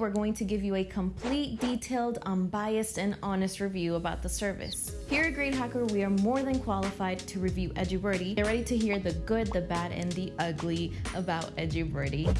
we're going to give you a complete, detailed, unbiased, and honest review about the service. Here at Grade Hacker, we are more than qualified to review EduBirdie. Get ready to hear the good, the bad, and the ugly about EduBirdie.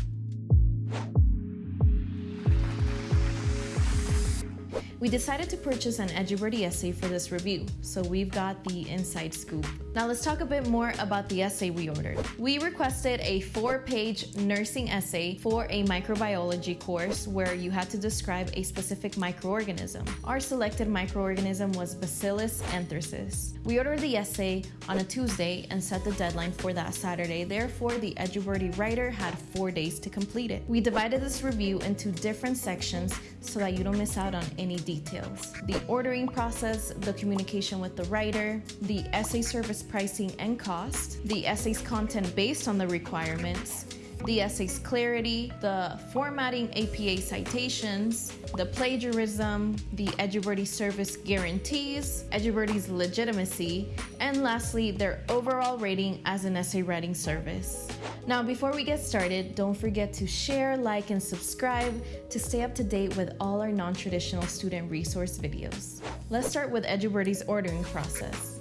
We decided to purchase an EduBirdie essay for this review, so we've got the inside scoop. Now let's talk a bit more about the essay we ordered. We requested a four-page nursing essay for a microbiology course where you had to describe a specific microorganism. Our selected microorganism was Bacillus anthracis. We ordered the essay on a Tuesday and set the deadline for that Saturday, therefore the EduBirdie writer had four days to complete it. We divided this review into different sections so that you don't miss out on any details. The ordering process, the communication with the writer, the essay service pricing and cost, the essay's content based on the requirements, the essay's clarity, the formatting APA citations, the plagiarism, the EduBirdie service guarantees, EduBirdie's legitimacy, and lastly, their overall rating as an essay writing service. Now, before we get started, don't forget to share, like, and subscribe to stay up to date with all our non-traditional student resource videos. Let's start with EduBirdie's ordering process.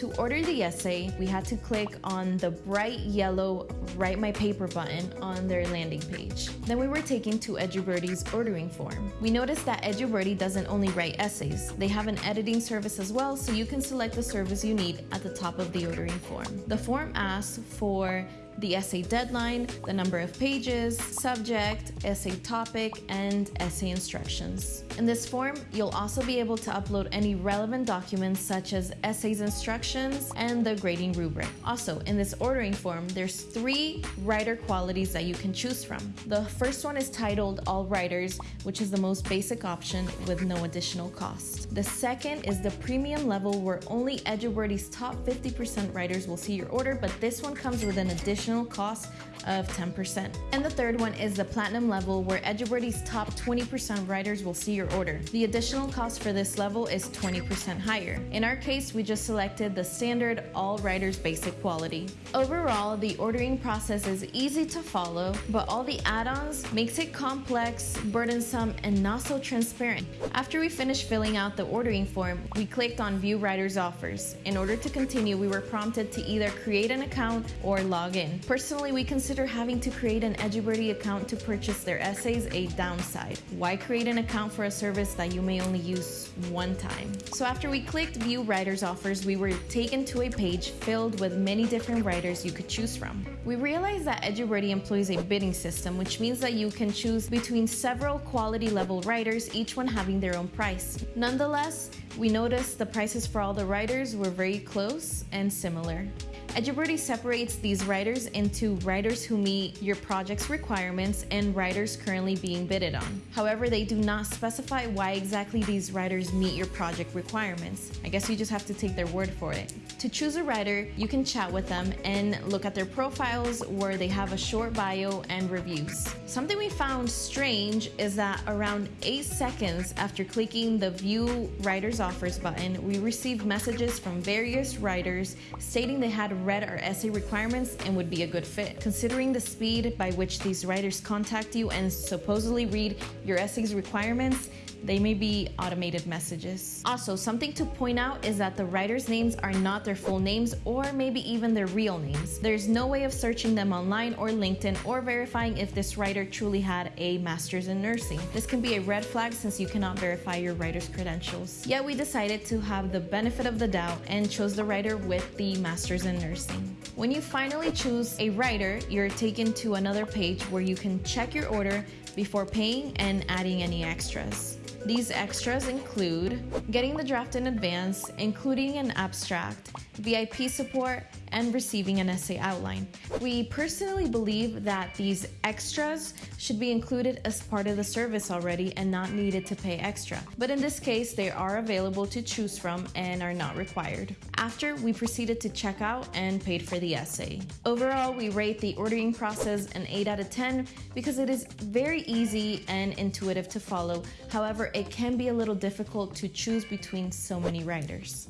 To order the essay, we had to click on the bright yellow Write My Paper button on their landing page. Then we were taken to EduBirdie's ordering form. We noticed that EduBirdie doesn't only write essays, they have an editing service as well, so you can select the service you need at the top of the ordering form. The form asks for the essay deadline, the number of pages, subject, essay topic, and essay instructions. In this form, you'll also be able to upload any relevant documents such as essays instructions and the grading rubric. Also, in this ordering form, there's three writer qualities that you can choose from. The first one is titled All Writers, which is the most basic option with no additional cost. The second is the premium level where only EduBirdie's top 50% writers will see your order, but this one comes with an additional additional cost of 10%. And the third one is the platinum level where EduBirdie's top 20% writers will see your order. The additional cost for this level is 20% higher. In our case, we just selected the standard all writers basic quality. Overall, the ordering process is easy to follow, but all the add-ons makes it complex, burdensome, and not so transparent. After we finished filling out the ordering form, we clicked on view writers offers. In order to continue, we were prompted to either create an account or log in. Personally, we consider having to create an EduBirdie account to purchase their essays a downside. Why create an account for a service that you may only use one time? So after we clicked view writers offers, we were taken to a page filled with many different writers you could choose from. We realized that EduBirdie employs a bidding system, which means that you can choose between several quality level writers, each one having their own price. Nonetheless, we noticed the prices for all the writers were very close and similar. EduBirdie separates these writers into writers who meet your project's requirements and writers currently being bidded on. However, they do not specify why exactly these writers meet your project requirements. I guess you just have to take their word for it. To choose a writer, you can chat with them and look at their profiles where they have a short bio and reviews. Something we found strange is that around 8 seconds after clicking the View Writers Offers button, we received messages from various writers stating they had read our essay requirements and would be a good fit. Considering the speed by which these writers contact you and supposedly read your essay's requirements, they may be automated messages. Also, something to point out is that the writers' names are not their full names or maybe even their real names. There's no way of searching them online or LinkedIn or verifying if this writer truly had a master's in nursing. This can be a red flag since you cannot verify your writer's credentials. Yet we decided to have the benefit of the doubt and chose the writer with the master's in nursing. When you finally choose a writer, you're taken to another page where you can check your order before paying and adding any extras. These extras include getting the draft in advance, including an abstract, VIP support, and receiving an essay outline. We personally believe that these extras should be included as part of the service already and not needed to pay extra. But in this case, they are available to choose from and are not required. After, we proceeded to check out and paid for the essay. Overall, we rate the ordering process an 8 out of 10 because it is very easy and intuitive to follow. However, it can be a little difficult to choose between so many writers.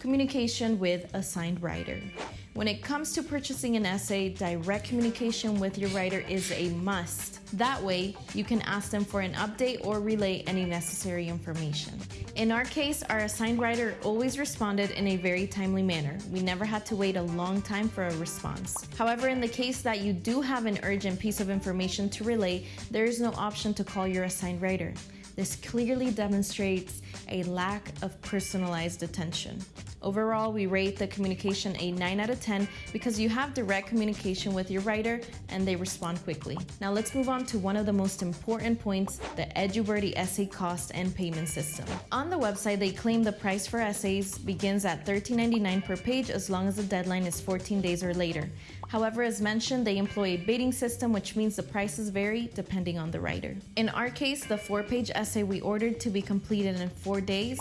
Communication with assigned writer. When it comes to purchasing an essay, direct communication with your writer is a must. That way, you can ask them for an update or relay any necessary information. In our case, our assigned writer always responded in a very timely manner. We never had to wait a long time for a response. However, in the case that you do have an urgent piece of information to relay, there is no option to call your assigned writer. This clearly demonstrates a lack of personalized attention. Overall, we rate the communication a 9 out of 10 because you have direct communication with your writer and they respond quickly. Now let's move on to one of the most important points, the EduBirdie essay cost and payment system. On the website, they claim the price for essays begins at $13.99 per page as long as the deadline is 14 days or later. However, as mentioned, they employ a bidding system, which means the prices vary depending on the writer. In our case, the four page essay we ordered to be completed in four days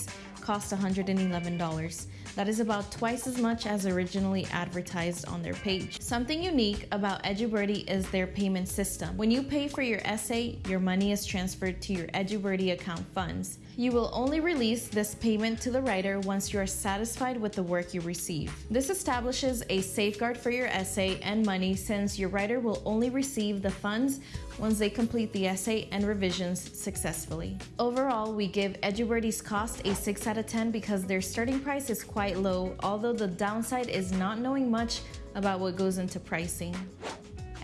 cost $111. That is about twice as much as originally advertised on their page. Something unique about EduBirdie is their payment system. When you pay for your essay, your money is transferred to your EduBirdie account funds. You will only release this payment to the writer once you are satisfied with the work you receive. This establishes a safeguard for your essay and money since your writer will only receive the funds once they complete the essay and revisions successfully. Overall, we give EduBirdie's cost a 6 out of 10 because their starting price is quite low, although the downside is not knowing much about what goes into pricing.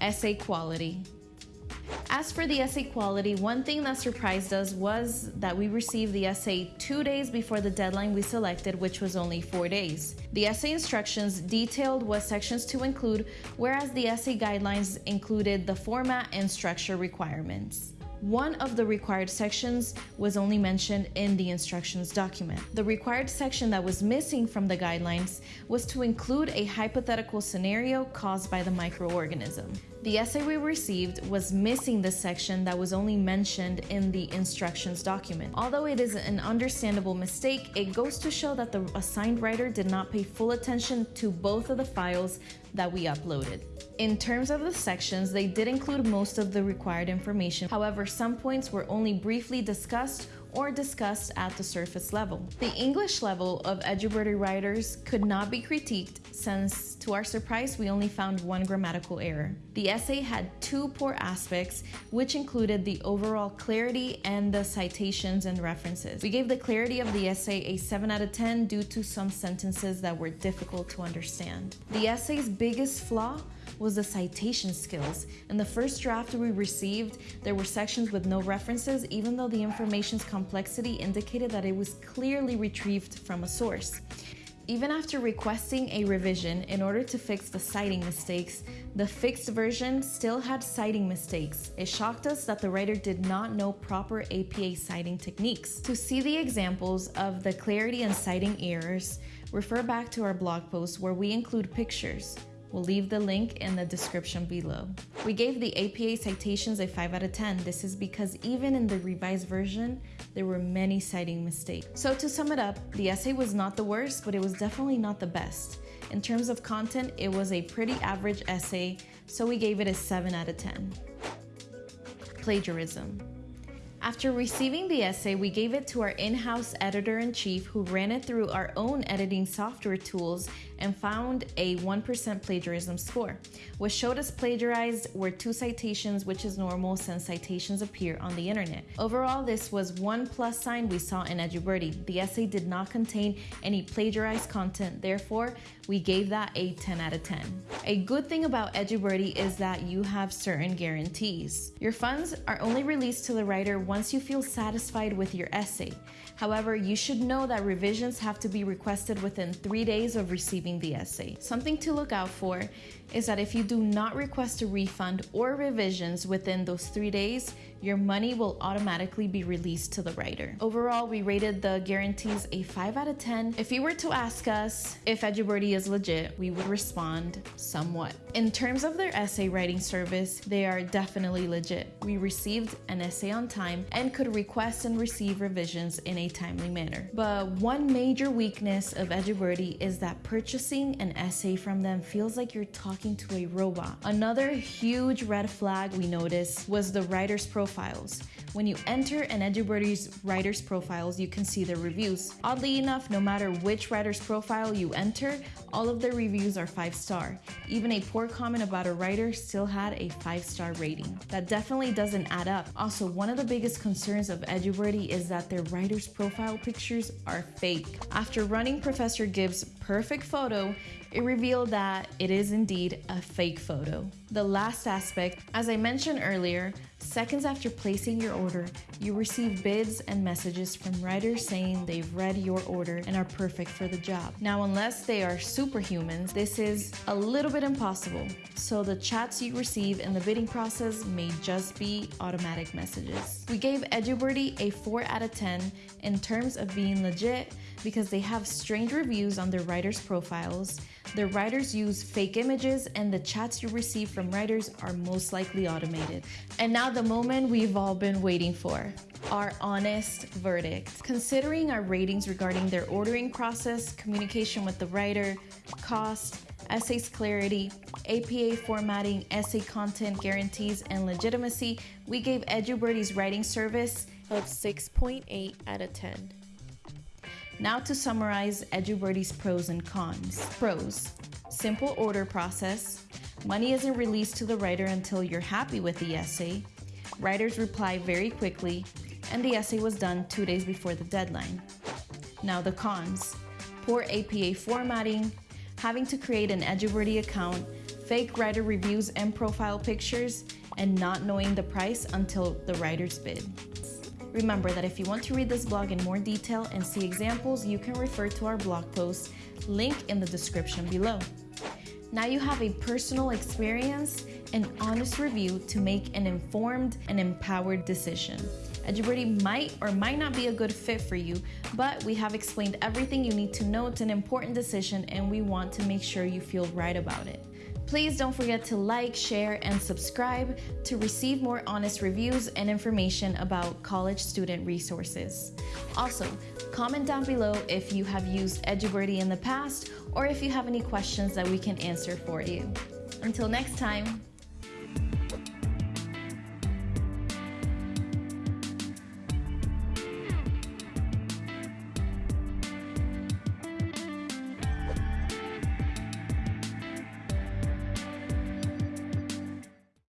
Essay quality. As for the essay quality, one thing that surprised us was that we received the essay two days before the deadline we selected, which was only four days. The essay instructions detailed what sections to include, whereas the essay guidelines included the format and structure requirements. One of the required sections was only mentioned in the instructions document. The required section that was missing from the guidelines was to include a hypothetical scenario caused by the microorganism. The essay we received was missing the section that was only mentioned in the instructions document. Although it is an understandable mistake, it goes to show that the assigned writer did not pay full attention to both of the files that we uploaded. In terms of the sections, they did include most of the required information. However, some points were only briefly discussed or discussed at the surface level. The English level of EduBirdie writers could not be critiqued since, to our surprise, we only found one grammatical error. The essay had two poor aspects, which included the overall clarity and the citations and references. We gave the clarity of the essay a 7 out of 10 due to some sentences that were difficult to understand. The essay's biggest flaw was the citation skills. In the first draft we received, there were sections with no references, even though the information's complexity indicated that it was clearly retrieved from a source. Even after requesting a revision in order to fix the citing mistakes, the fixed version still had citing mistakes. It shocked us that the writer did not know proper APA citing techniques. To see the examples of the clarity and citing errors, refer back to our blog post where we include pictures. We'll leave the link in the description below. We gave the APA citations a 5 out of 10. This is because even in the revised version, there were many citing mistakes. So to sum it up, the essay was not the worst, but it was definitely not the best. In terms of content, it was a pretty average essay, so we gave it a 7 out of 10. Plagiarism. After receiving the essay, we gave it to our in house editor in chief who ran it through our own editing software tools and found a 1% plagiarism score. What showed us plagiarized were two citations, which is normal since citations appear on the internet. Overall, this was one plus sign we saw in EduBirdie. The essay did not contain any plagiarized content, therefore, we gave that a 10 out of 10. A good thing about EduBirdie is that you have certain guarantees. Your funds are only released to the writer once you feel satisfied with your essay. However, you should know that revisions have to be requested within three days of receiving the essay. Something to look out for is that if you do not request a refund or revisions within those three days, your money will automatically be released to the writer. Overall, we rated the guarantees a 5 out of 10. If you were to ask us if EduBirdie is legit, we would respond somewhat. In terms of their essay writing service, they are definitely legit. We received an essay on time and could request and receive revisions in a timely manner. But one major weakness of EduBirdie is that purchasing an essay from them feels like you're talking to a robot. Another huge red flag we noticed was the writer's profiles. When you enter an EduBirdie's writer's profiles, you can see their reviews. Oddly enough, no matter which writer's profile you enter, all of their reviews are five star. Even a poor comment about a writer still had a five star rating. That definitely doesn't add up. Also, one of the biggest concerns of EduBirdie is that their writer's profile pictures are fake. After running Professor Gibbs' perfect photo, it revealed that it is indeed a fake photo. The last aspect, as I mentioned earlier, seconds after placing your order, you receive bids and messages from writers saying they've read your order and are perfect for the job. Now, unless they are superhumans, this is a little bit impossible. So the chats you receive in the bidding process may just be automatic messages. We gave EduBirdie a 4 out of 10 in terms of being legit because they have strange reviews on their writers' profiles the writers use fake images and the chats you receive from writers are most likely automated. And now the moment we've all been waiting for our honest verdict. Considering our ratings regarding their ordering process, communication with the writer, cost, essays clarity, APA formatting, essay content guarantees, and legitimacy, we gave EduBirdie's writing service a 6.8 out of 10. Now to summarize EduBirdie's pros and cons. Pros, simple order process. Money isn't released to the writer until you're happy with the essay. Writers reply very quickly, and the essay was done two days before the deadline. Now the cons. Poor APA formatting, having to create an EduBirdie account, fake writer reviews and profile pictures, and not knowing the price until the writer's bid. Remember that if you want to read this blog in more detail and see examples, you can refer to our blog post, link in the description below. Now you have a personal experience and honest review to make an informed and empowered decision. EduBirdie might or might not be a good fit for you, but we have explained everything you need to know. It's an important decision and we want to make sure you feel right about it. Please don't forget to like, share, and subscribe to receive more honest reviews and information about college student resources. Also, comment down below if you have used EduBirdie in the past or if you have any questions that we can answer for you. Until next time,